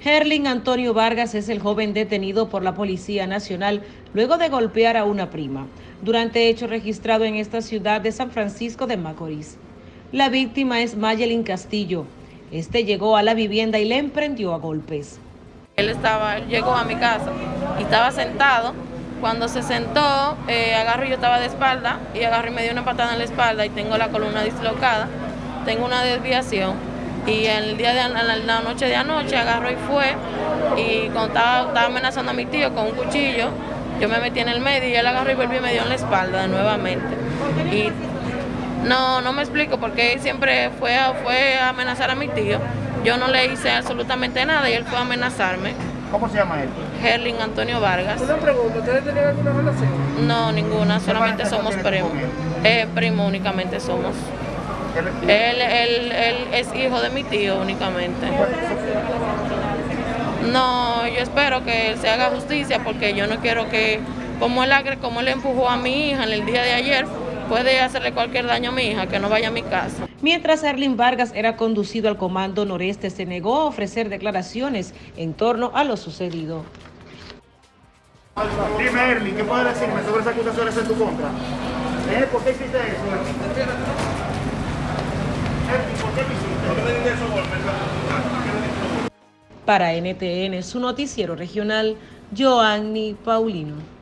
Herlin Antonio Vargas es el joven detenido por la Policía Nacional luego de golpear a una prima, durante hecho registrado en esta ciudad de San Francisco de Macorís. La víctima es Mayelin Castillo. Este llegó a la vivienda y le emprendió a golpes. Él estaba, llegó a mi casa y estaba sentado. Cuando se sentó, eh, agarro yo estaba de espalda y agarro y me dio una patada en la espalda y tengo la columna dislocada. Tengo una desviación y el día de la noche de anoche agarró y fue y cuando estaba, amenazando a mi tío con un cuchillo, yo me metí en el medio y él agarró y volvió y me dio en la espalda nuevamente. Y no, no me explico porque siempre fue a, fue a amenazar a mi tío. Yo no le hice absolutamente nada y él fue a amenazarme. ¿Cómo se llama él? Herlin Antonio Vargas. Una pregunta, ¿ustedes tenían alguna relación? No, ninguna, solamente somos primos. Eh, primo únicamente somos. Él, él, él es hijo de mi tío únicamente. No, yo espero que se haga justicia porque yo no quiero que, como él, como él empujó a mi hija en el día de ayer, puede hacerle cualquier daño a mi hija, que no vaya a mi casa. Mientras Erlin Vargas era conducido al Comando Noreste, se negó a ofrecer declaraciones en torno a lo sucedido. Dime, Erlin, ¿qué puedes decirme sobre esas acusaciones en tu contra? ¿Eh? ¿Por qué hiciste eso? Para NTN, su noticiero regional, Joanny Paulino.